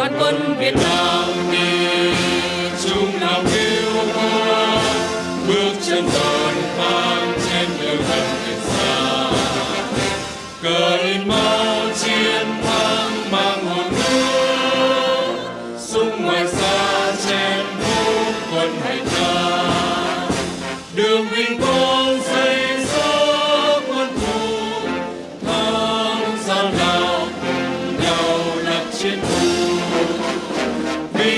đoàn quân Việt Nam đi. Chung lòng yêu quê bước chân đồn vang trên đường hầm Việt Sa cờ lên mang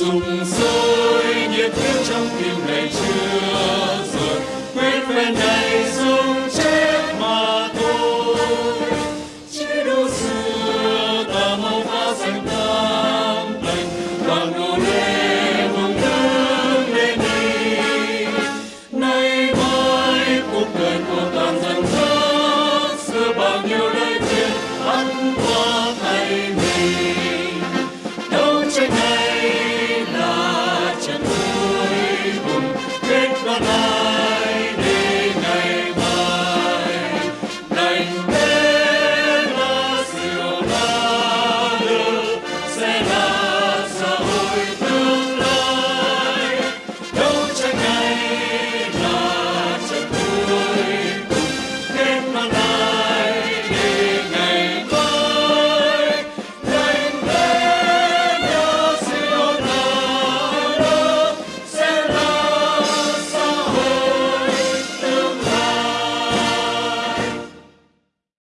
sùng sôi nhiệt huyết trong tim này chưa rồi quyết bên đây.